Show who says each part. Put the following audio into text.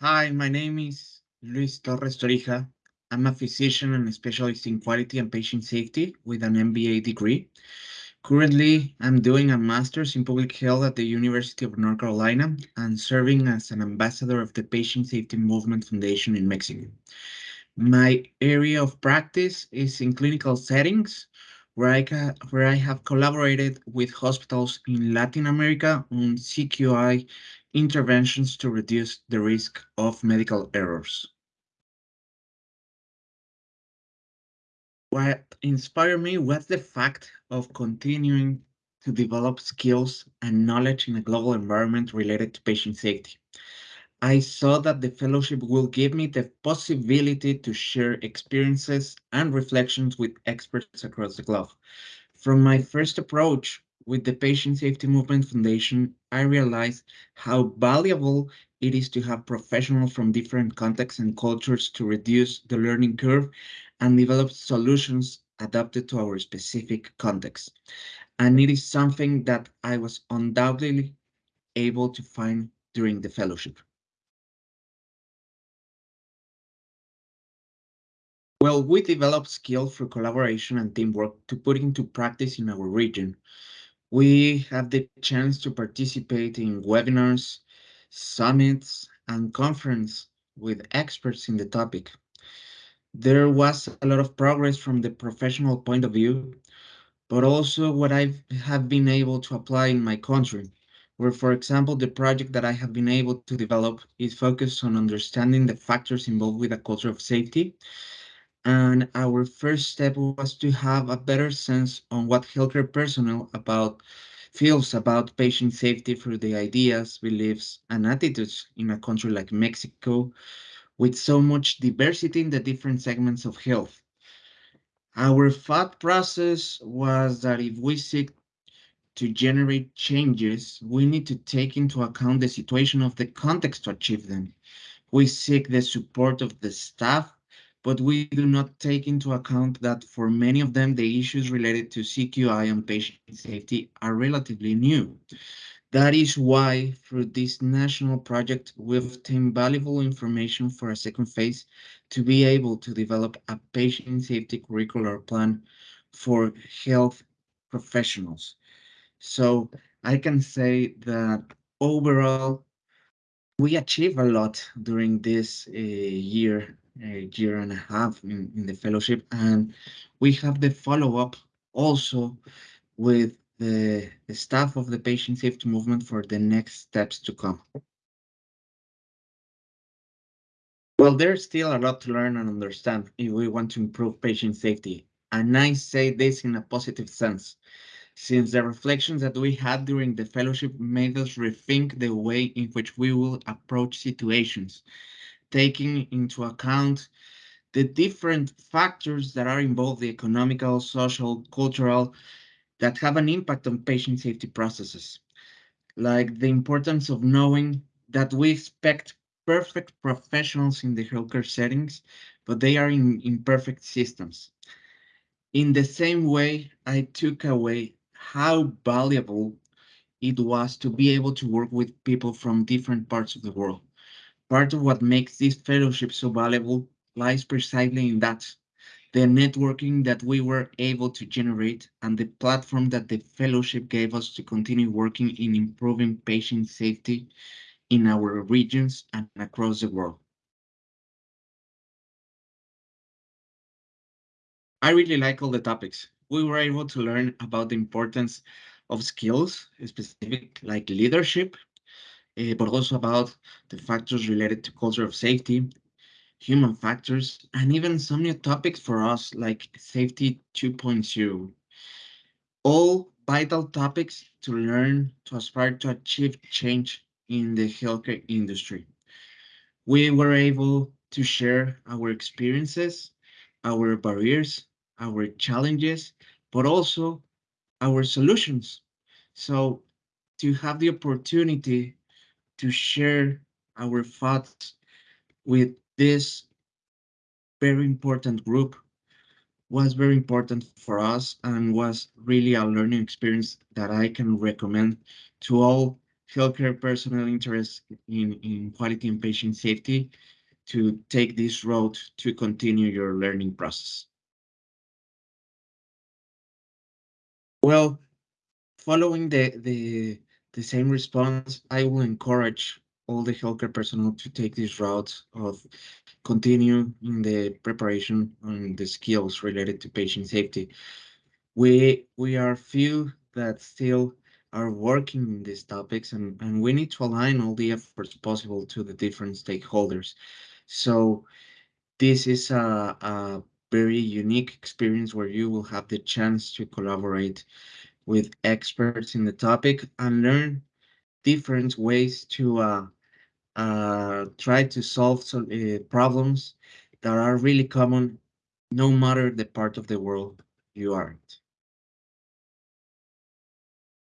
Speaker 1: Hi, my name is Luis Torres Torija. I'm a physician and a specialist in quality and patient safety with an MBA degree. Currently, I'm doing a master's in public health at the University of North Carolina and serving as an ambassador of the Patient Safety Movement Foundation in Mexico. My area of practice is in clinical settings, where I, where I have collaborated with hospitals in Latin America on CQI interventions to reduce the risk of medical errors. What inspired me was the fact of continuing to develop skills and knowledge in a global environment related to patient safety. I saw that the fellowship will give me the possibility to share experiences and reflections with experts across the globe. From my first approach with the Patient Safety Movement Foundation, I realized how valuable it is to have professionals from different contexts and cultures to reduce the learning curve and develop solutions adapted to our specific context. And it is something that I was undoubtedly able to find during the fellowship. Well, we developed skills for collaboration and teamwork to put into practice in our region. We have the chance to participate in webinars, summits, and conference with experts in the topic. There was a lot of progress from the professional point of view, but also what I have been able to apply in my country, where, for example, the project that I have been able to develop is focused on understanding the factors involved with a culture of safety and our first step was to have a better sense on what healthcare personnel about feels about patient safety through the ideas, beliefs, and attitudes in a country like Mexico, with so much diversity in the different segments of health. Our thought process was that if we seek to generate changes, we need to take into account the situation of the context to achieve them. We seek the support of the staff but we do not take into account that for many of them, the issues related to CQI and patient safety are relatively new. That is why, through this national project, we've obtained valuable information for a second phase to be able to develop a patient safety curricular plan for health professionals. So I can say that overall, we achieved a lot during this uh, year a year and a half in, in the fellowship, and we have the follow-up also with the, the staff of the patient safety movement for the next steps to come. Well, there's still a lot to learn and understand if we want to improve patient safety. And I say this in a positive sense, since the reflections that we had during the fellowship made us rethink the way in which we will approach situations taking into account the different factors that are involved, the economical, social, cultural, that have an impact on patient safety processes. Like the importance of knowing that we expect perfect professionals in the healthcare settings, but they are in imperfect systems. In the same way, I took away how valuable it was to be able to work with people from different parts of the world. Part of what makes this fellowship so valuable lies precisely in that, the networking that we were able to generate and the platform that the fellowship gave us to continue working in improving patient safety in our regions and across the world. I really like all the topics. We were able to learn about the importance of skills, specific like leadership, uh, but also about the factors related to culture of safety, human factors, and even some new topics for us like safety 2.0. All vital topics to learn to aspire to achieve change in the healthcare industry. We were able to share our experiences, our barriers, our challenges, but also our solutions. So to have the opportunity to share our thoughts with this very important group was very important for us and was really a learning experience that I can recommend to all healthcare personnel interested in, in quality and patient safety to take this road to continue your learning process? Well, following the, the, the same response, I will encourage all the healthcare personnel to take this route of continue in the preparation and the skills related to patient safety. We we are few that still are working in these topics and, and we need to align all the efforts possible to the different stakeholders. So this is a, a very unique experience where you will have the chance to collaborate with experts in the topic and learn different ways to uh, uh, try to solve some, uh, problems that are really common no matter the part of the world you are.